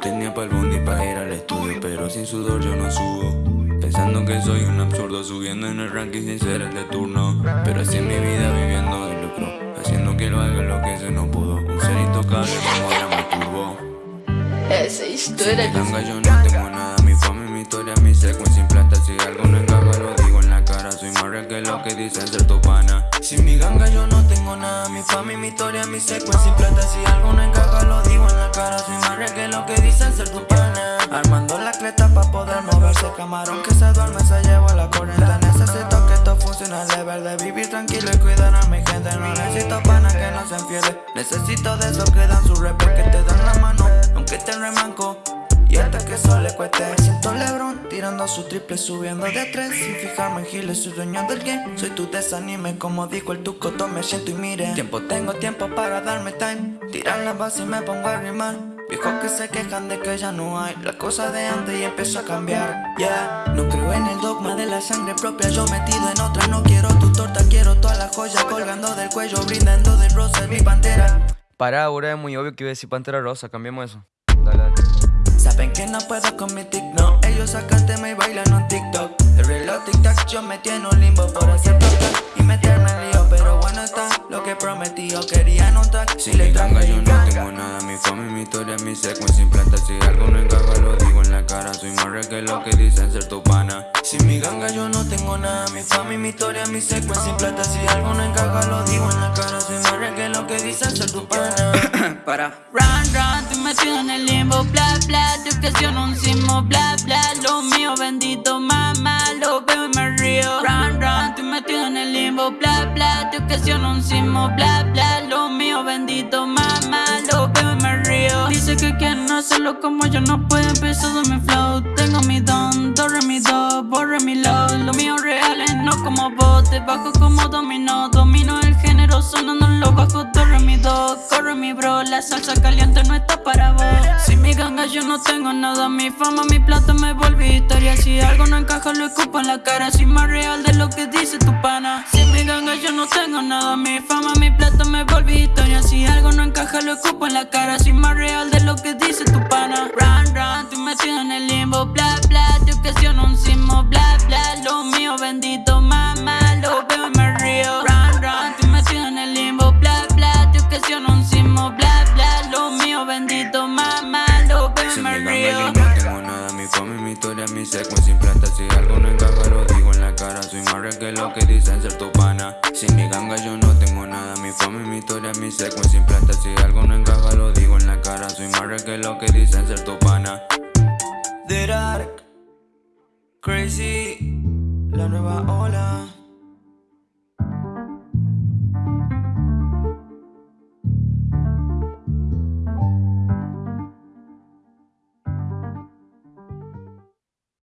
tenía pa'l bondi pa' ir al estudio Pero sin sudor yo no subo. Pensando que soy un absurdo Subiendo en el ranking sin ser el de turno. Pero así es mi vida viviendo de lucro. Haciendo que lo haga lo que se no pudo. Un ser intocable como drama turbo Esa historia Si ganga yo no tengo nada. Mi fama y mi historia, mi secuencia sin plata. Si algo no encaja lo digo en la cara. Soy más real que lo que dicen ser tu pana. Sin mi ganga yo no tengo nada. Mi fama y mi historia, mi secuencia sin plata. Si algo no encaja lo digo tranquilo y cuidar a mi gente. No necesito pana que no se enfiele. Necesito de esos que dan su rep Que te dan la mano aunque te remanco. Y hasta que eso le cueste. Siento Lebron tirando su triple subiendo de tres Sin fijarme en giles, soy dueño del game. Soy tu desanime como dijo el tuco, me siento y mire. Tiempo tengo tiempo para darme time. Tirar la base y me pongo a rimar Viejos que se quejan de que ya no hay La cosa de antes y empezó a cambiar. Yeah, no creo en el dogma de la sangre propia Yo metido en otra, no quiero tu torta Quiero toda la joya colgando del cuello Brindando de rosa, mi pantera. Para, ahora es muy obvio que iba a decir Pantera Rosa, cambiemos eso. Dale, dale. Saben que no puedo con mi tic, no Ellos sacan tema y bailan un TikTok. El reloj tic-tac yo me tiene un limbo Por hacer plata secuencia sin plata Si algo no encaja lo digo en la cara. Soy más real que lo que dicen ser tu pana. Sin mi ganga yo no tengo nada. Mi fama y mi historia, mi secuencia sin plata. Si algo no encaja lo digo en la cara. Soy más real que lo que dicen ser tu pana. Para. Run, run, estoy metido en el limbo, bla, bla Te ocasiono un sismo, bla, bla Lo mío bendito, mamá, lo veo y me río. Run, run, estoy metido en el limbo, bla, bla Te ocasiono un sismo, bla, bla Lo mío bendito, mamá, que quieren hacerlo como yo, no puedo empezar de mi flow. Tengo mi don, torre mi yo no tengo nada Mi fama, mi plata me volví historia. Si algo no encaja lo escupo en la cara. Soy más real de lo que dice tu pana. Sin mi ganga yo no tengo nada Mi fama, mi plata me volví historia. Si algo no encaja lo escupo en la cara. Soy más real de lo que dice tu pana. Run, run, estoy metido en el limbo. Bla, bla, te ocasiono un sismo. Bla, bla, lo mío bendito Mamá, lo veo y me río. Run, run, estoy metido en el limbo. Bla, bla, te ocasiono un sismo. Bla, bla, lo mío bendito Mamá, Sin me mi ganga río. yo no tengo nada. Mi fama y mi historia, mi secuencia sin plata. Si algo no encaja lo digo en la cara. Soy más real que lo que dicen ser tu pana. Sin mi ganga yo no tengo nada. Mi fama y mi historia, mi secuencia sin plata. Si algo no encaja lo digo en la cara. Soy más real que lo que dicen ser tu pana. The Dark Crazy La nueva ola